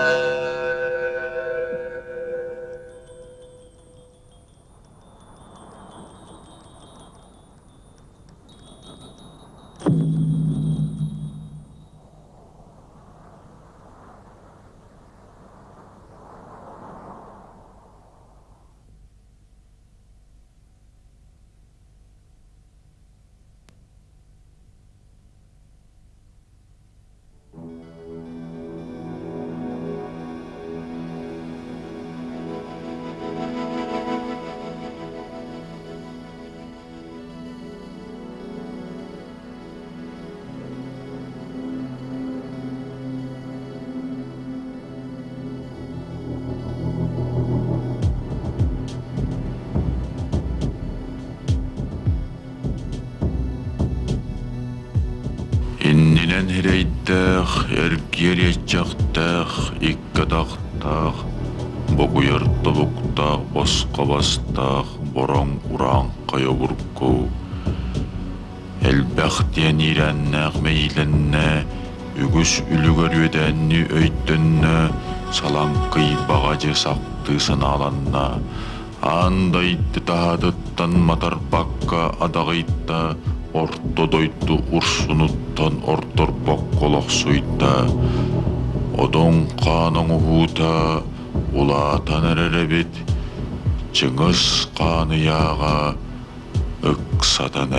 Música хирейттэх, эргиереччахтэх, иккатахтах, богуяртобуктах, босқабастах, борон уран қайобурку. Элбәхтен ирәннәк мейленне, үгүс үлүгөрүдәнни өйттөннө, салан кый багажы сакты сыналанна. Андайты тахадыттан матарбакка адагыйтта, ортодойту урсунуттан орторбок колоксуйта. Одон қаның ухута, улаатан әрәрәбет, чыңыз қаны яға, ықсатан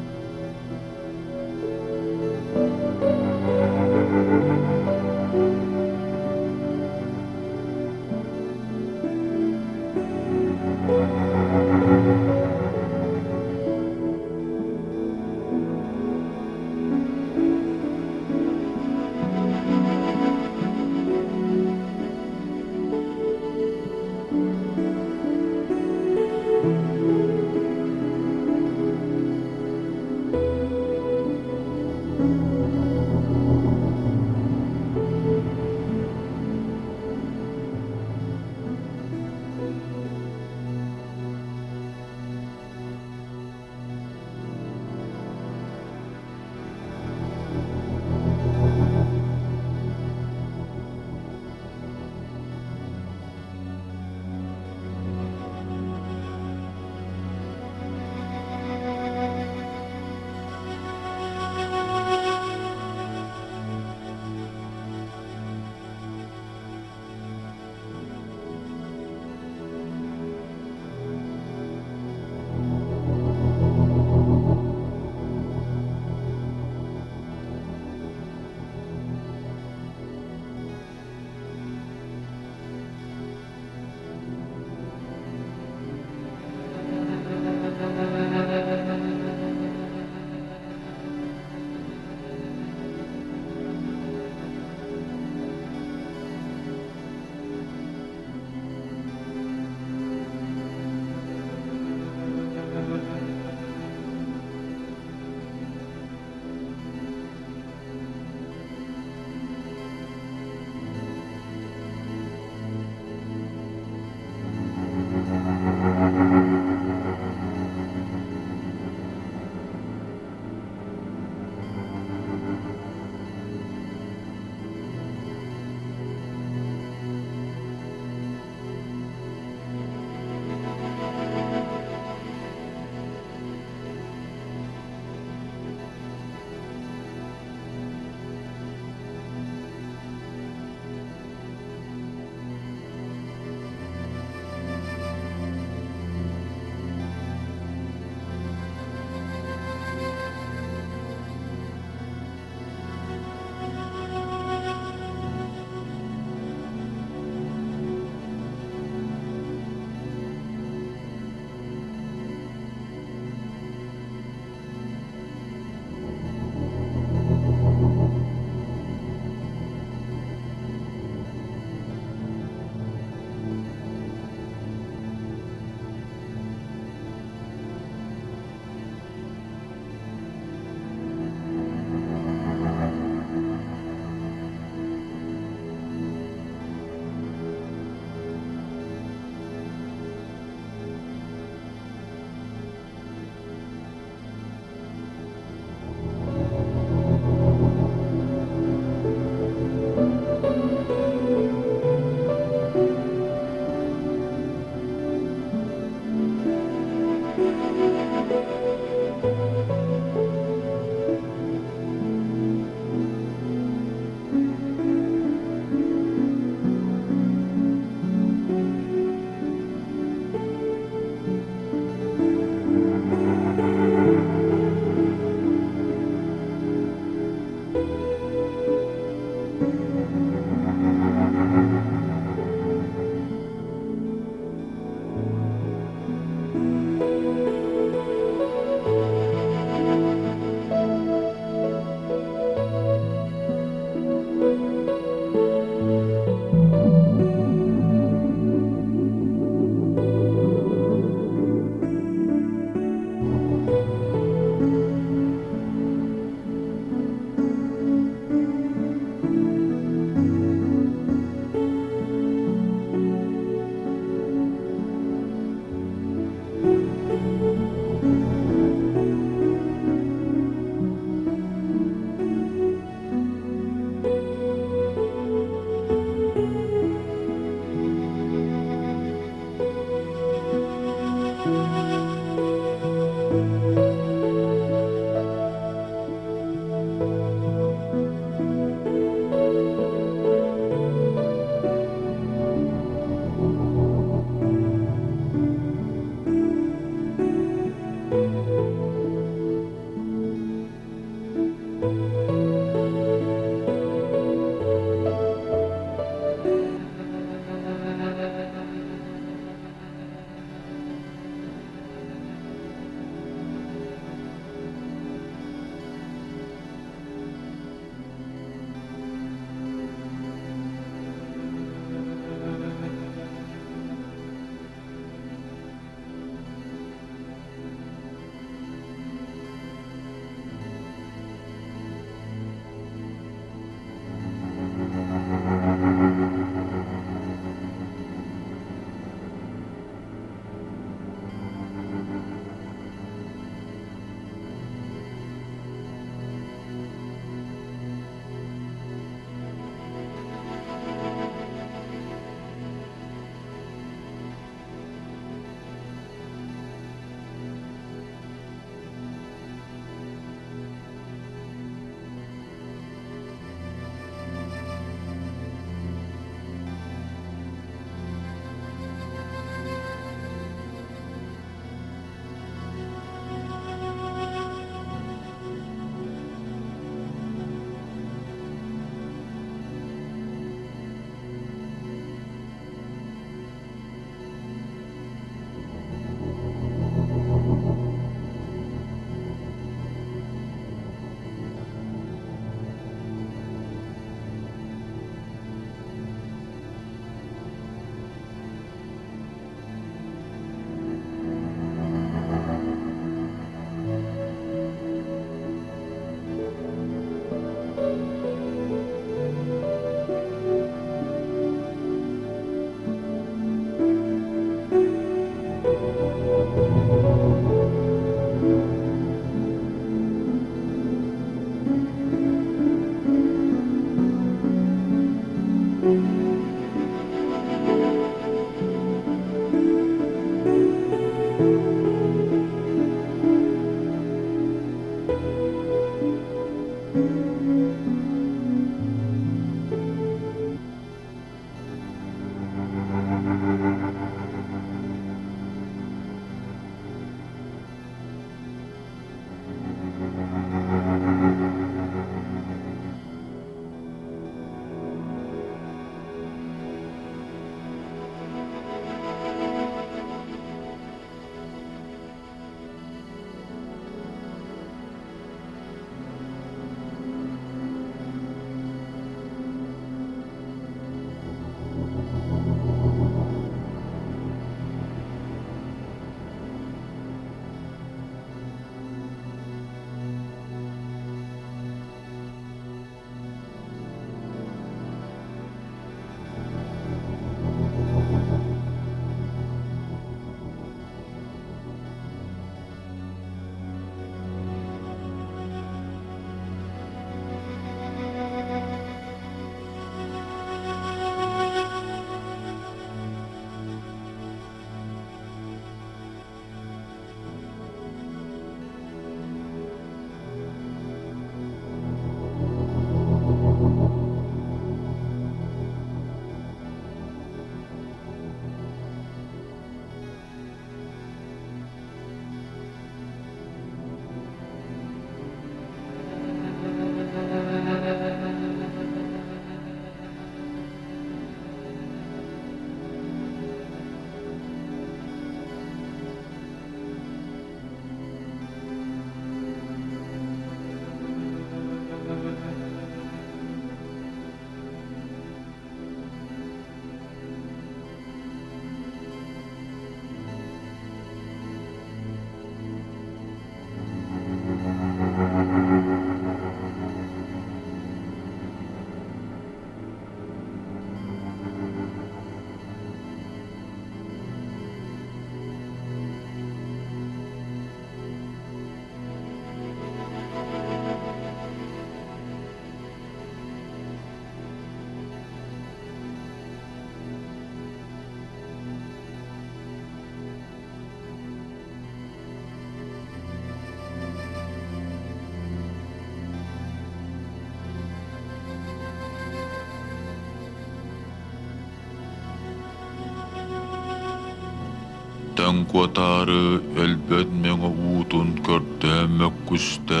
Эн куатары өлбөт меңа уутун көрдөмөккүстө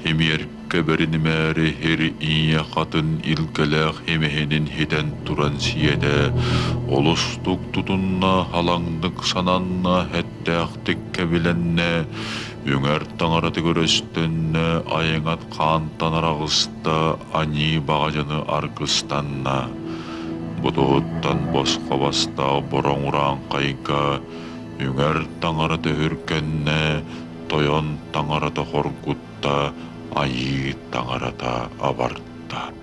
хемеркке беринimääri хери ие хатын илкелэх хемехенин хитен туран сиеде олустук тутунна халаңдык сананна хэттээхтикке биленне үңер таңараты көрөстөнне айыңат каантан арагыста ани багажаны аркыстанна Будуттан босқа бастау үңер Yngärtangarate hyrkkenne, tojontangarata horkutta, ajiittangarata avartta.